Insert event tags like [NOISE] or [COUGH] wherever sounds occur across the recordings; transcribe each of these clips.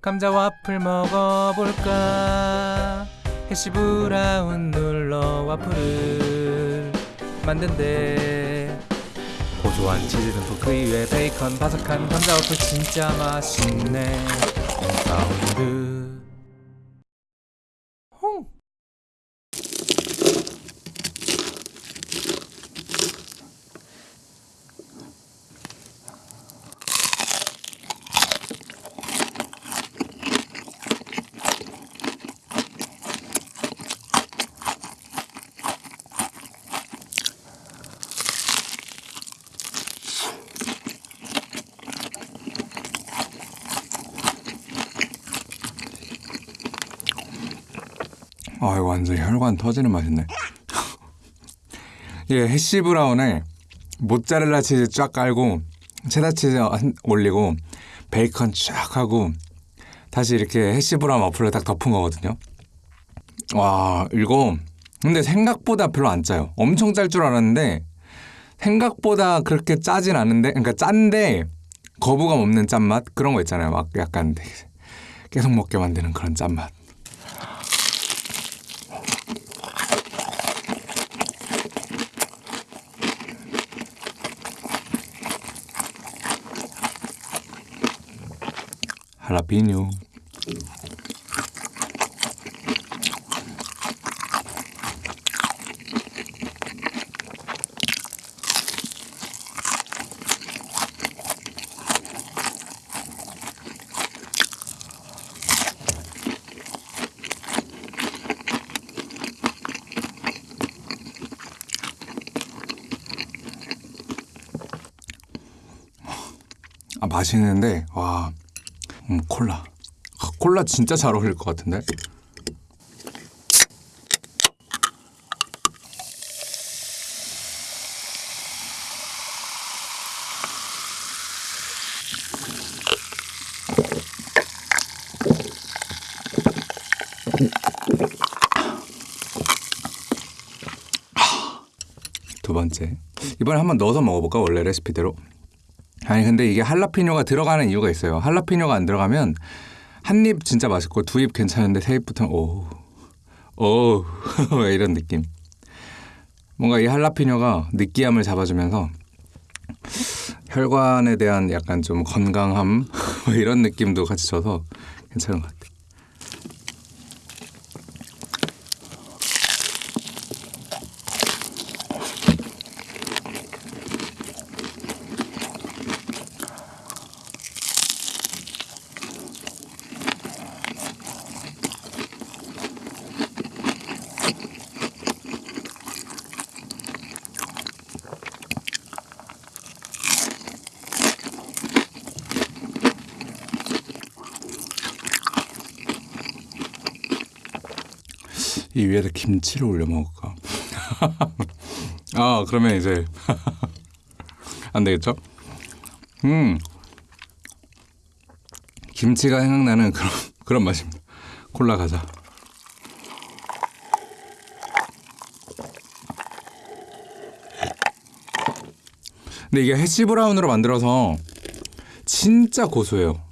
감자 와플 먹어볼까? 해시 브라운 눌러 와플을 만든대. 고소한 치즈 듬뿍 그 위에 베이컨 바삭한 감자 와플 진짜 맛있네. Sound on 아 이거 완전 혈관 터지는 맛인데 이게 [LAUGHS] 해시 브라운에 모짜렐라 치즈 쫙 깔고 체다 치즈 한- 올리고 베이컨 쫙 하고 다시 이렇게 해시 브라운 와플을 딱 덮은 거거든요. 와 이거 근데 생각보다 별로 안 짜요. 엄청 짤 줄 알았는데 생각보다 그렇게 짜진 않은데 그러니까 짠데 거부감 없는 짠맛? 그런 거 있잖아요. 막 약간 [LAUGHS] 계속 먹게 만드는 그런 짠맛 할라피뇨. 아 맛있는데 와 음, 콜라. 아, 콜라 진짜 잘 어울릴 것 같은데? 두 번째. 이번에 한번 넣어서 먹어볼까? 원래 레시피대로 아니 근데 이게 할라피뇨가 들어가는 이유가 있어요. 할라피뇨가 안 들어가면 한 입 진짜 맛있고 두 입 괜찮은데 세 입부터는 오, 오 [LAUGHS] 이런 느낌. 뭔가 이 할라피뇨가 느끼함을 잡아주면서 혈관에 대한 약간 좀 건강함 [LAUGHS] 뭐 이런 느낌도 같이 줘서 괜찮은 것 같아. 이 위에다 김치를 올려 먹을까? [LAUGHS] 아 그러면 이제 [LAUGHS] 안 되겠죠? 음 김치가 생각나는 그런 [LAUGHS] 그런 맛입니다. 콜라 가자. 근데 이게 해시 브라운으로 만들어서 진짜 고소해요.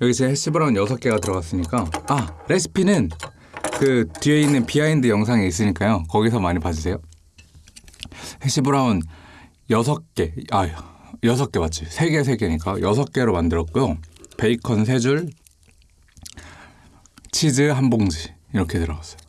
여기 제 해시 브라운 6개가 들어갔으니까. 아 레시피는 그 뒤에 있는 behind 영상에 있으니까요. 거기서 많이 봐주세요. 해시 브라운 6개. 아 6개 맞지. 3개 3개니까 6개로 만들었고요. 베이컨 3줄 치즈 한 봉지 이렇게 들어갔어요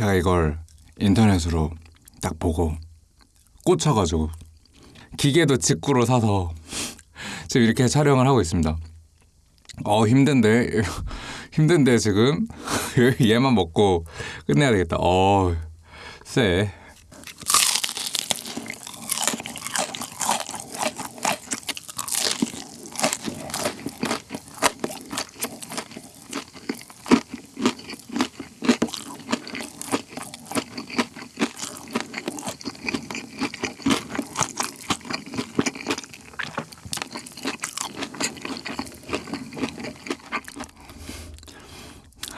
제가 이걸 인터넷으로 딱 보고 꽂혀가지고 기계도 직구로 사서 [LAUGHS] 지금 이렇게 촬영을 하고 있습니다. 어 힘든데 [LAUGHS] 힘든데 지금 [LAUGHS] 얘만 먹고 끝내야 되겠다. 어 쎄.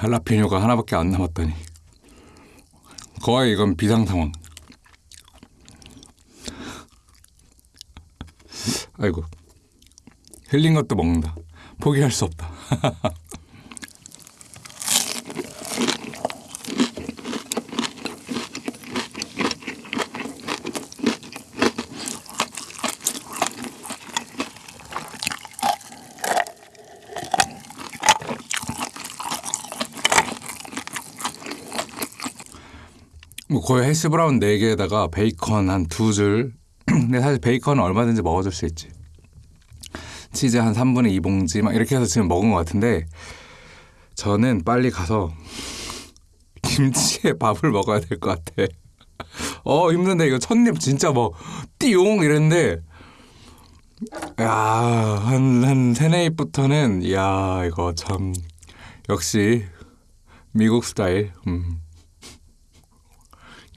할라피뇨가 하나밖에 안 남았다니. 거의 이건 비상 상황. 아이고 흘린 것도 먹는다. 포기할 수 없다. [LAUGHS] 뭐 거의 헬스 브라운 4개에다가 베이컨 한 두 줄. [CLEARS THROAT] 근데 사실 베이컨은 얼마든지 먹어줄 수 있지. 치즈 한 3분의 2봉지 막 이렇게 해서 지금 먹은 것 같은데 저는 빨리 가서 [LAUGHS] 김치에 밥을 먹어야 될 것 같아. [LAUGHS] 어 힘든데 이거 첫입 진짜 뭐 띠용 이랬는데 야한 한 세네 입부터는 야 이거 참 역시 미국 스타일. 음.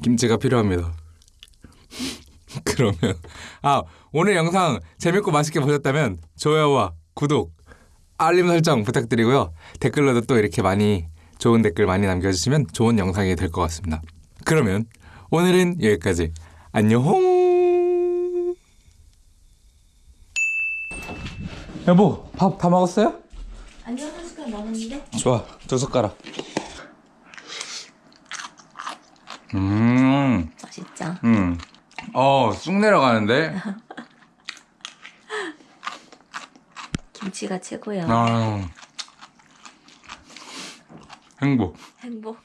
김치가 필요합니다. [LAUGHS] 그러면 아 오늘 영상 재밌고 맛있게 보셨다면 좋아요와 구독, 알림 설정 부탁드리고요. 댓글로도 또 이렇게 많이 좋은 댓글 많이 남겨주시면 좋은 영상이 될 것 같습니다. 그러면 오늘은 여기까지 안녕. 여보 밥 다 먹었어요? 아니요 한 숟갈 남았는데 좋아 두 숟가락. 음. 맛있죠? 음. 어, 쑥 내려가는데? [LAUGHS] 김치가 최고야 아. 행복. 행복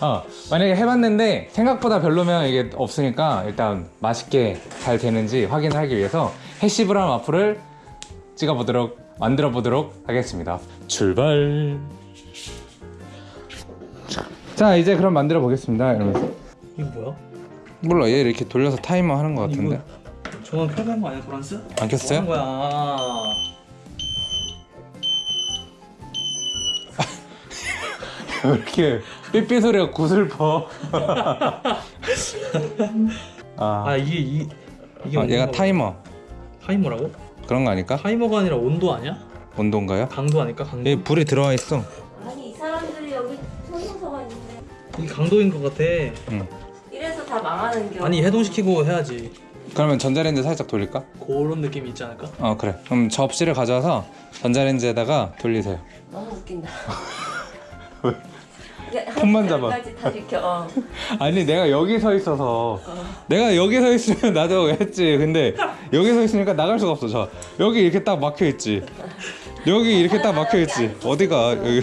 어, 만약에 해봤는데 생각보다 별로면 이게 없으니까 일단 맛있게 잘 되는지 확인하기 위해서 해시 브라운 와플을 찍어보도록 만들어 보도록 하겠습니다. 출발. 자 이제 그럼 만들어 보겠습니다. 이러면서 이거 뭐야? 몰라, 얘 이렇게 돌려서 타이머 하는 것 같은데. 저건 켜는 거 아니야 도란스? 안 켰어요? 뭐 거야? [LAUGHS] 왜 이렇게 삐삐 소리가 구슬퍼. [LAUGHS] 아, 아 이게 이 이게 아, 얘가 타이머. 타이머라고? 그런 거 아닐까? 타이머가 아니라 온도 아니야? 온도인가요? 강도 아닐까? 강도? 얘 불이 들어와 있어. 이게 강도인 것 같아. 이래서 다 망하는 겨 아니 해동시키고 해야지. 그러면 전자레인지 살짝 돌릴까? 그런 느낌이 있지 않을까? 어, 그래. 그럼 접시를 가져와서 전자레인지에다가 돌리세요. 너무 웃긴다 [LAUGHS] 손만 잡아. 까지 다 지켜 어. [LAUGHS] 아니 내가 여기 서 있어서 내가 여기 서 있으면 나도 했지. 근데 [LAUGHS] 여기 서 있으니까 나갈 수가 없어. 저 여기 이렇게 딱 막혀 있지. 여기 이렇게 딱 막혀 있지. 어디가 여기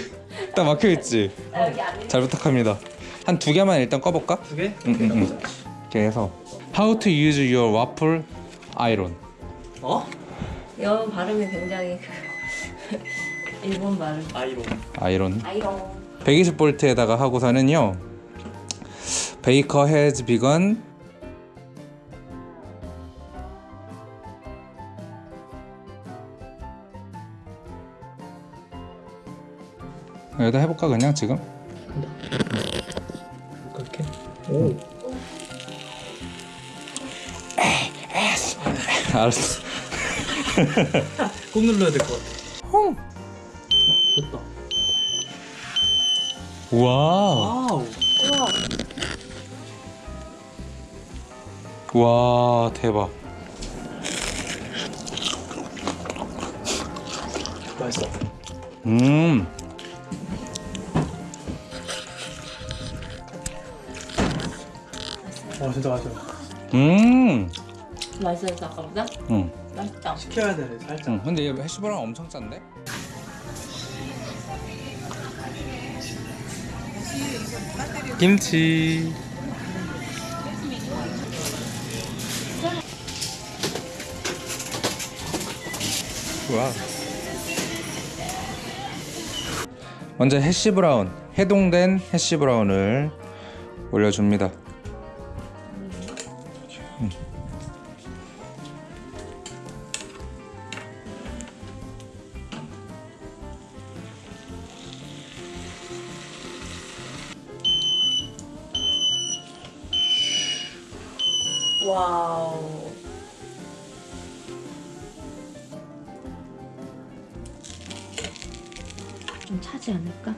딱 막혀 있지. 나 여기 안잘 부탁합니다. 한 두 개만 일단 꺼볼까? 두 개? 응, 응, 응. 이렇게 해서 How to use your waffle iron. 어? 영어 발음이 굉장히 그 일본 발음 아이로. 아이론. 아이롱 120볼트에다가 하고서는요. 베이커 헤즈 여기다 해볼까 그냥 지금? 그렇게? 오. 알았어. 꾹 눌러야 될 것 같아. 됐다. 우와. 와우. 우와 와 대박. 맛있어. 음. 와 진짜 맛있어. 음. 맛있어서 아까보다? 응. 맛있다 시켜야 돼 살짝. 응. 근데 얘 hash brown 엄청 짠데? 김치. 와. 먼저 hash brown, 해동된 hash brown을 올려줍니다. 와우 좀 차지 않을까?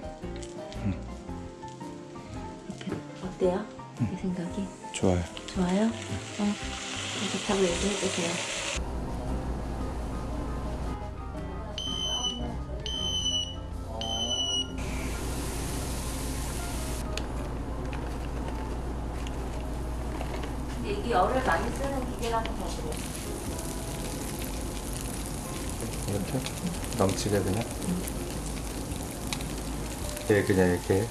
이렇게 어때요? 내 생각이 좋아요. 좋아요? 어 좋다고 얘기해주세요. 이게 열을 많이 쓰는 기계라서 더 그래. 이렇게? 넘치게 그냥? 예 그냥 이렇게